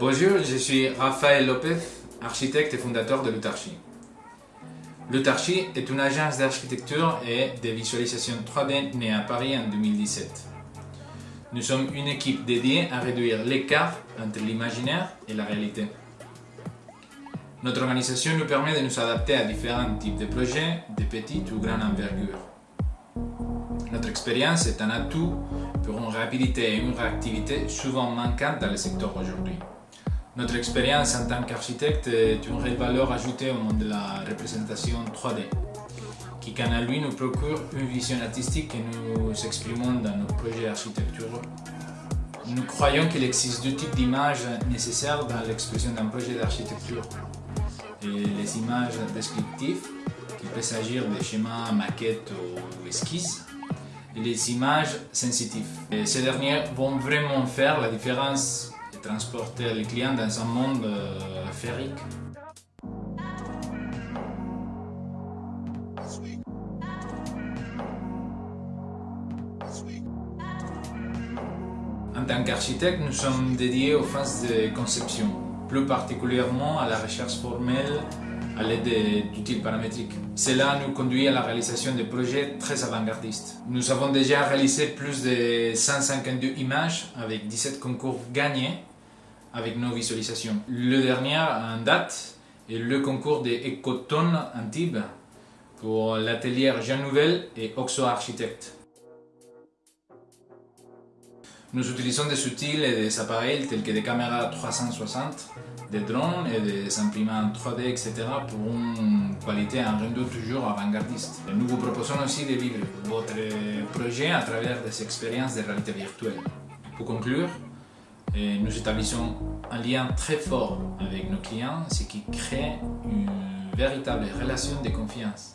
Bonjour, je suis Raphaël Lopez, architecte et fondateur de Lutarchi. Lutarchi est une agence d'architecture et de visualisation 3D née à Paris en 2017. Nous sommes une équipe dédiée à réduire l'écart entre l'imaginaire et la réalité. Notre organisation nous permet de nous adapter à différents types de projets, de petite ou grande envergure. Notre expérience est un atout pour une rapidité et une réactivité souvent manquantes dans le secteur aujourd'hui. Notre expérience en tant qu'architecte est une réelle valeur ajoutée au monde de la représentation 3D, qui quant à lui nous procure une vision artistique que nous exprimons dans nos projets architecturaux. Nous croyons qu'il existe deux types d'images nécessaires dans l'expression d'un projet d'architecture. Les images descriptives, qui peuvent s'agir de schémas, maquettes ou esquisses, et les images sensitives. Ces dernières vont vraiment faire la différence transporter les clients dans un monde euh, féerique. En tant qu'architecte, nous sommes dédiés aux phases de conception, plus particulièrement à la recherche formelle à l'aide d'outils paramétriques. Cela nous conduit à la réalisation de projets très avant-gardistes. Nous avons déjà réalisé plus de 152 images avec 17 concours gagnés avec nos visualisations. Le dernier en date est le concours des Ecotone Antibes pour l'atelier Jean Nouvel et Oxo Architecte. Nous utilisons des outils et des appareils tels que des caméras 360, des drones et des imprimantes 3D, etc. pour une qualité en rendu toujours avant-gardiste. Nous vous proposons aussi de vivre votre projet à travers des expériences de réalité virtuelle. Pour conclure, nous établissons un lien très fort avec nos clients, ce qui crée une véritable relation de confiance.